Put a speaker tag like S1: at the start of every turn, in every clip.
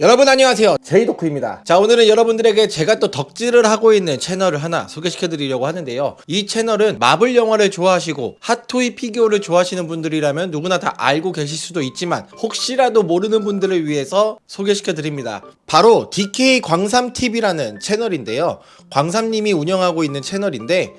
S1: 여러분 안녕하세요 제이도크입니다 자 오늘은 여러분들에게 제가 또 덕질을 하고 있는 채널을 하나 소개시켜 드리려고 하는데요 이 채널은 마블 영화를 좋아하시고 핫토이 피규어를 좋아하시는 분들이라면 누구나 다 알고 계실 수도 있지만 혹시라도 모르는 분들을 위해서 소개시켜 드립니다 바로 DK 광삼TV라는 채널인데요 광삼님이 운영하고 있는 채널인데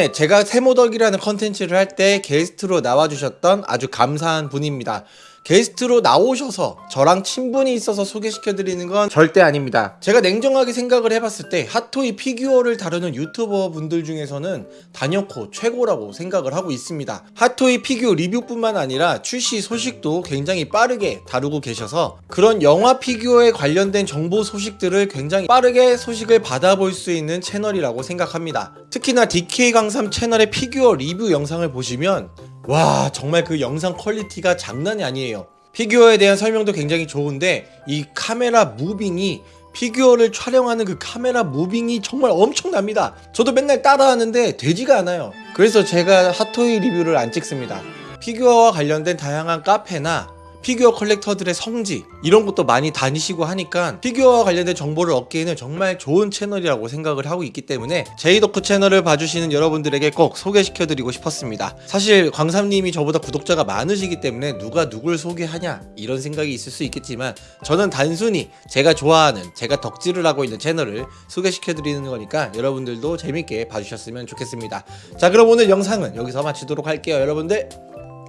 S1: 이전에 제가 세모덕이라는 컨텐츠를 할 때 게스트로 나와주셨던 아주 감사한 분입니다 게스트로 나오셔서 저랑 친분이 있어서 소개시켜드리는 건 절대 아닙니다 제가 냉정하게 생각을 해봤을 때 핫토이 피규어를 다루는 유튜버 분들 중에서는 단연코 최고라고 생각을 하고 있습니다 핫토이 피규어 리뷰뿐만 아니라 출시 소식도 굉장히 빠르게 다루고 계셔서 그런 영화 피규어에 관련된 정보 소식들을 굉장히 빠르게 소식을 받아볼 수 있는 채널이라고 생각합니다 특히나 DK 강삼 채널의 피규어 리뷰 영상을 보시면 와 정말 그 영상 퀄리티가 장난이 아니에요 피규어에 대한 설명도 굉장히 좋은데 이 카메라 무빙이 피규어를 촬영하는 그 카메라 무빙이 정말 엄청납니다 저도 맨날 따라하는데 되지가 않아요 그래서 제가 핫토이 리뷰를 안 찍습니다 피규어와 관련된 다양한 카페나 피규어 컬렉터들의 성지 이런 것도 많이 다니시고 하니까 피규어와 관련된 정보를 얻기에는 정말 좋은 채널이라고 생각을 하고 있기 때문에 제이덕후 채널을 봐주시는 여러분들에게 꼭 소개시켜드리고 싶었습니다 사실 광삼님이 저보다 구독자가 많으시기 때문에 누가 누굴 소개하냐 이런 생각이 있을 수 있겠지만 저는 단순히 제가 좋아하는 제가 덕질을 하고 있는 채널을 소개시켜드리는 거니까 여러분들도 재밌게 봐주셨으면 좋겠습니다 자 그럼 오늘 영상은 여기서 마치도록 할게요 여러분들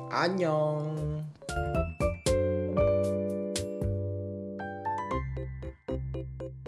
S1: 안녕 Thank you.